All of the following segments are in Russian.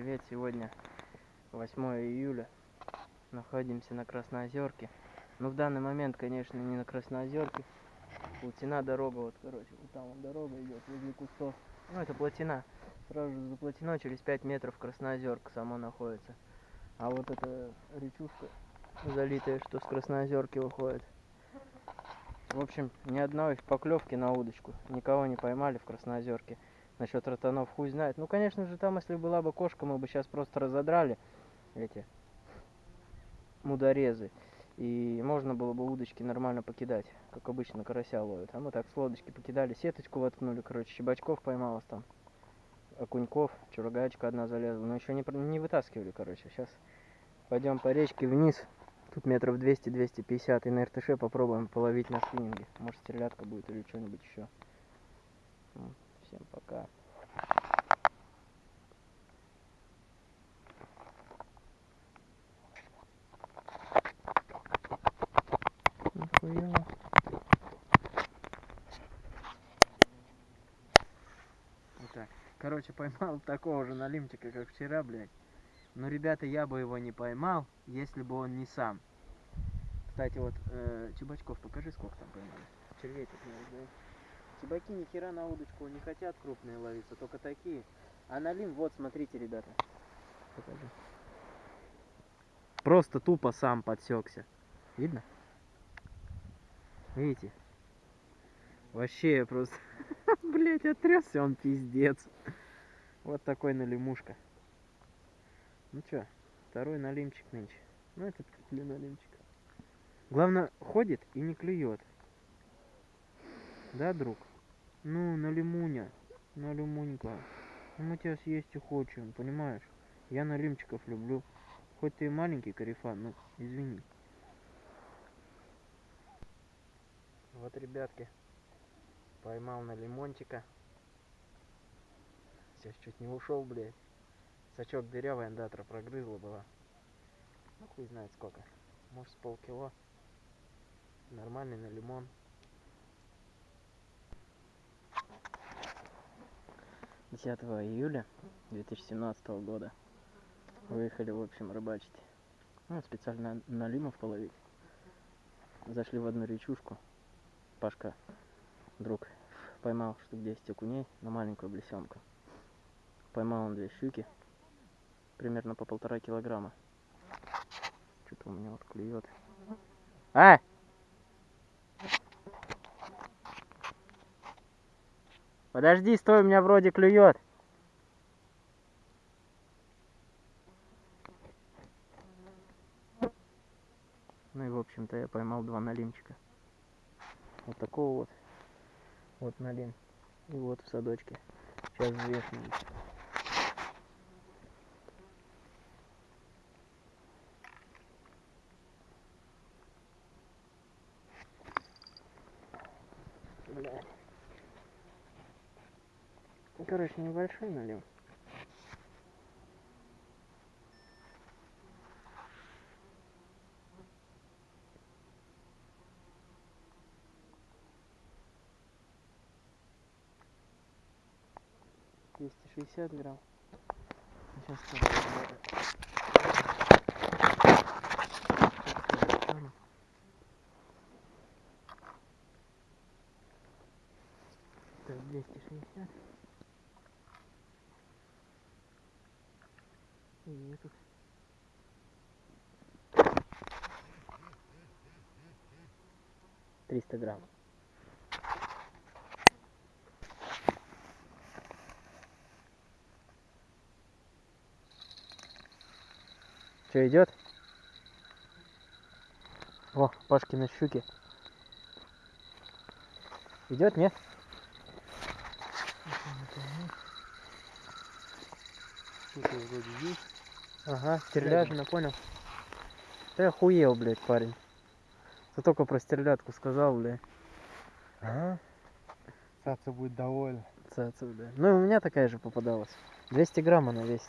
привет! Сегодня 8 июля. Находимся на Красноозерке. Но в данный момент, конечно, не на Красноозерке. Плотина дорога, вот, короче, вот там дорога идет возле кустов. Ну, это плотина. Сразу же за плотиной через 5 метров Красноозерка сама находится. А вот эта речушка залитая, что с Красноозерки выходит. В общем, ни одной поклевки на удочку. Никого не поймали в Красноозерке. Насчет ротанов хуй знает. Ну, конечно же, там, если была бы кошка, мы бы сейчас просто разодрали эти мудорезы. И можно было бы удочки нормально покидать, как обычно карася ловят. А мы так с лодочки покидали, сеточку воткнули, короче, щебачков поймалось там. Окуньков, чурагачка одна залезла. Но еще не, не вытаскивали, короче. Сейчас пойдем по речке вниз. Тут метров 200-250 и на РТШ попробуем половить на спиннинге. Может стрелятка будет или что-нибудь еще. Всем пока. Нихуя. Итак, короче, поймал такого же налимчика, как вчера, блядь. Но, ребята, я бы его не поймал, если бы он не сам. Кстати, вот, э, Чебачков, покажи, сколько там поймали. Червей тут не знаю. Чебаки ни хера на удочку не хотят крупные ловиться, только такие. А налим, вот, смотрите, ребята. Покажи. Просто тупо сам подсекся. Видно? Видите? Вообще просто, блять, отресся он пиздец. Вот такой налимушка. Ну чё, второй налимчик нынче. Ну этот для налимчик. Главное, ходит и не клюет. Да, друг? Ну, на лимуня, на лимунька. Ну, мы тебя съесть и хочем, понимаешь? Я на лимчиков люблю. Хоть ты и маленький карифан, ну, извини. Вот, ребятки, поймал на лимончика. Сейчас чуть не ушел, блядь. Сачок дырявый, андатра прогрызла была. Ну, хуй знает сколько. Может, с полкило. Нормальный на лимон. 10 июля 2017 года выехали, в общем, рыбачить. Ну, специально налимов половить. Зашли в одну речушку. Пашка, друг, поймал штук 10 окуней на маленькую блесенку. Поймал он две щуки, примерно по полтора килограмма. Что-то у меня вот клюет. А! Подожди, стой, у меня вроде клюет. Ну и в общем-то я поймал два налимчика. Вот такого вот. Вот налим. И вот в садочке. Сейчас взвешиваем. Блядь. Короче, небольшой налим. Двести шестьдесят грамм. Сейчас Так, 260. Этот. Триста грамм. Что идет? О, Пашкины щуки. Идет, нет? Что-то вроде есть. Ага, стерлядина, понял. Ты охуел, блядь, парень. Ты только про стерлядку сказал, блядь. Ага. Цаца будет довольна. Цаца, бля. Ну и у меня такая же попадалась. 200 грамм она весит.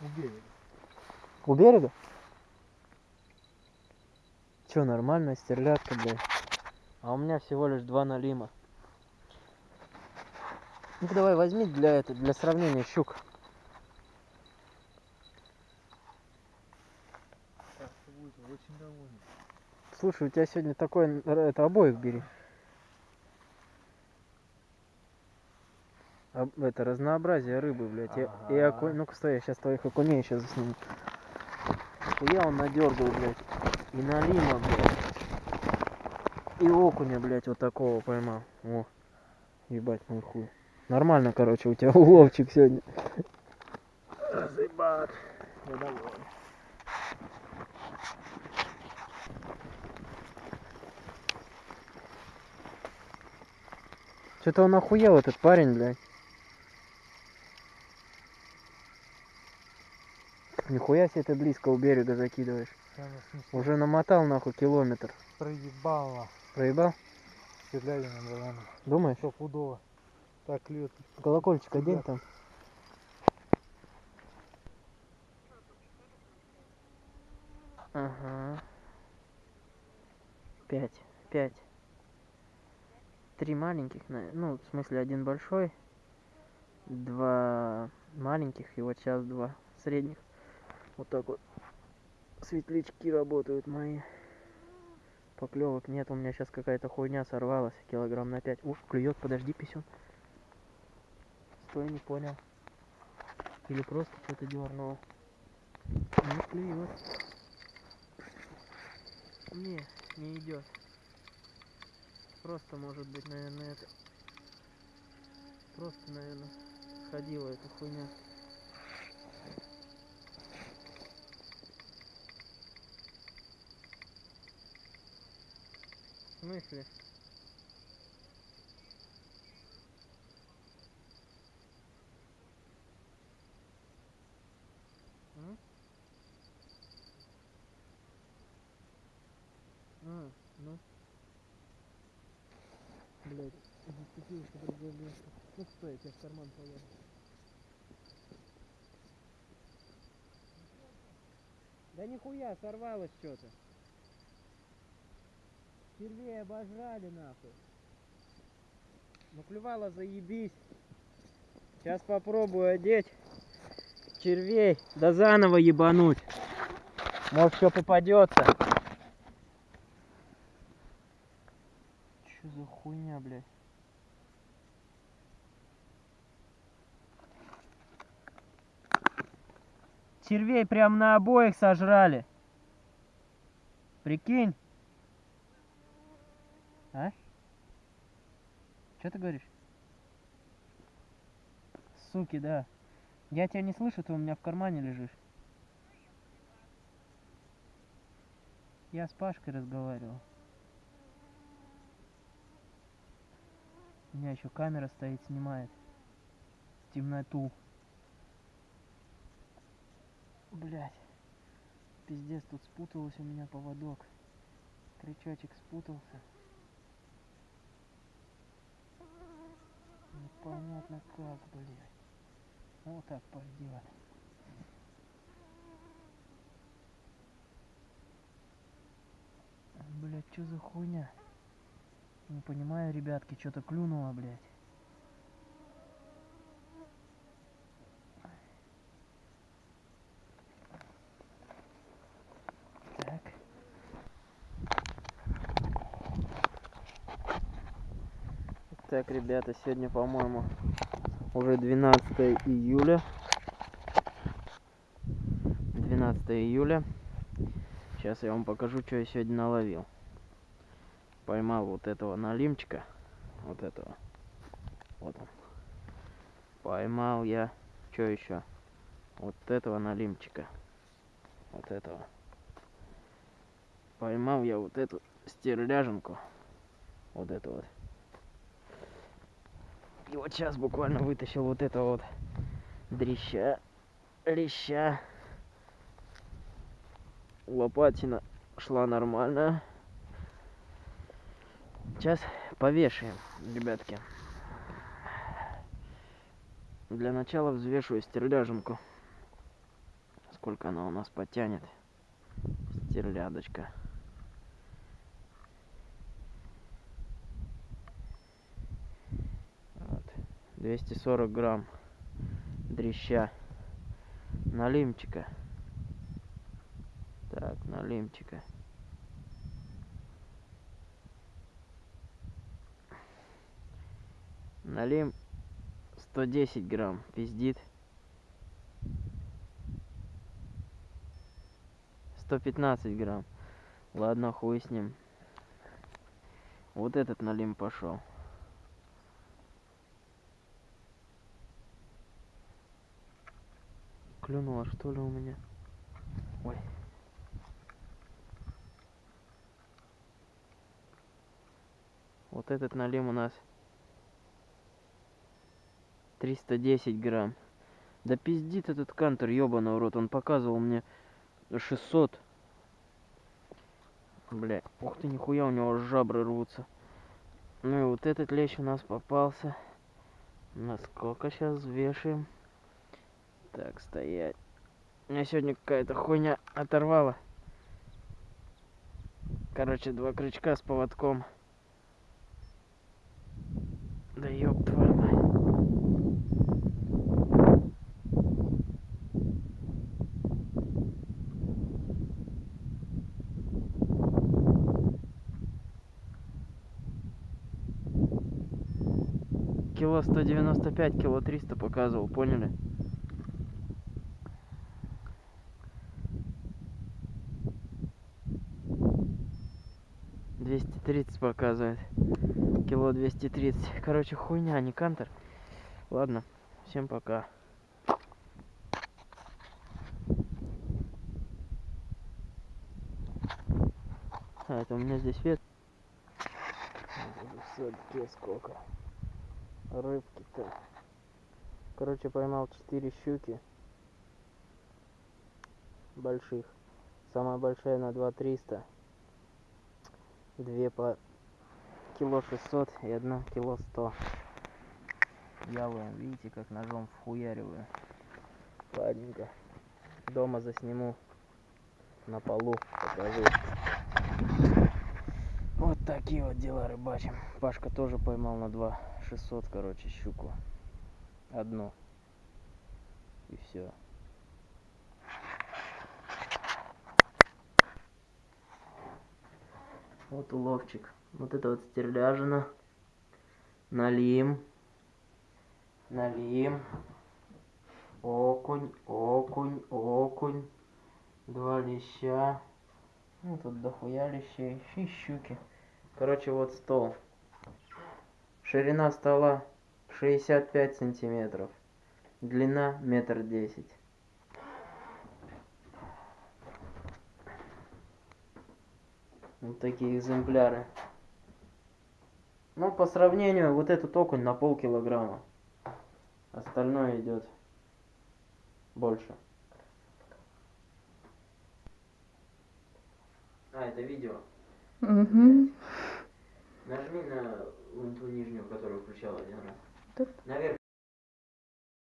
У берега. У берега? Че, нормальная стерлядка, блядь. А у меня всего лишь два налима. Ну давай возьми для это, для сравнения щук. Будет очень довольный. Слушай, у тебя сегодня такой, н- р- это обоих бери. Это разнообразие рыбы, блядь. И, и Ага. окунь. Ну-ка стой, я сейчас твоих окуней сейчас засниму. Я он надергал, блядь. И налима, блядь. И окуня, блядь, вот такого поймал. О. Ебать мой хуй. Нормально, короче, у тебя уловчик сегодня. Разъебат. Я доволен. Что-то он охуел, этот парень, блядь. Нихуя себе ты близко у берега закидываешь. Смешное. Уже намотал нахуй километр. Проебало. Проебал? Стреляли на баллоне. Думаешь? Стопудово. Так клюет. Колокольчик одень Да. там. Ага. Пять. Пять. Три маленьких, ну, в смысле, один большой, два маленьких, и вот сейчас два средних. Вот так вот. Светлячки работают мои. Поклевок нет, у меня сейчас какая-то хуйня сорвалась, килограмм на пять. Ух, клюет, подожди, писюн. Стой, не понял. Или просто что-то дернуло. Не клюет. Не, не идет. Просто может быть, наверное, это. Просто, наверное, сходила эта хуйня. В смысле? М? А, ну. Блять, место. Ну стой, я тебе в карман положу. Да нихуя, сорвалось что-то. Червей обожрали нахуй. Ну клювало заебись. Сейчас попробую одеть червей, да заново ебануть. Может, что попадется. Что за хуйня, блядь? Червей прям на обоих сожрали. Прикинь. А? Что ты говоришь? Суки, да. Я тебя не слышу, ты у меня в кармане лежишь. Я с Пашкой разговаривал. У меня еще камера стоит, снимает. Темноту. Блять. Пиздец, тут спуталось у меня поводок. Крючочек спутался. Непонятно как, блядь. Вот так пойдет. Блять, что за хуйня? Не понимаю, ребятки, что-то клюнуло, блядь. Так, ребята, сегодня, по-моему, уже 12 июля. 12 июля. Сейчас я вам покажу, что я сегодня наловил. Поймал вот этого налимчика. Вот этого. Вот он. Поймал я. Что еще? Вот этого налимчика. Вот этого. Поймал я вот эту стерляженку. Вот эту вот. И вот сейчас буквально вытащил вот этого вот дрища, леща. Лопатина шла нормально. Сейчас повешаем, ребятки. Для начала взвешиваю стерляженку. Сколько она у нас потянет. Стерлядочка. Вот. 240 грамм дрища. Налимчика. Так, налимчика. Налим 110 грамм, пиздит. 115 грамм. Ладно, хуй с ним. Вот этот налим пошел. Клюнула что ли у меня? Ой. Вот этот налим у нас 310 грамм. Да пиздит этот кантер, ёбаный в рот. Он показывал мне 600. Бля, ух ты, нихуя, у него жабры рвутся. Ну и вот этот лещ у нас попался. Насколько сейчас вешаем? Так, стоять. Меня сегодня какая-то хуйня оторвала. Короче, два крючка с поводком. Да ёб твою мать. Кило 195, кило 300 показывал, поняли? Двести тридцать показывает. Кило двести тридцать. Короче, хуйня, а не кантер. Ладно, всем пока. А, это у меня здесь свет. В садке сколько. Рыбки-то. Короче, поймал 4 щуки. Больших. Самая большая на 2 300. Две по кило 600 и одна кило 100. Я вам, видите, как ножом вхуяриваю. Ладненько. Дома засниму на полу, покажу. Вот такие вот дела рыбачим. Пашка тоже поймал на 2 600, короче, щуку. Одну. И все. Вот уловчик. Вот это вот стерляжина. Налим. Налим. Окунь, окунь, окунь. Два леща. Ну, тут дохуя лещей. И щуки. Короче, вот стол. Ширина стола 65 сантиметров. Длина метр десять. Вот такие экземпляры. Ну, по сравнению, вот этот окунь на полкилограмма. Остальное идет больше. А, это видео. Угу. Нажми на ту нижнюю, которую включал один раз. Тут? Наверх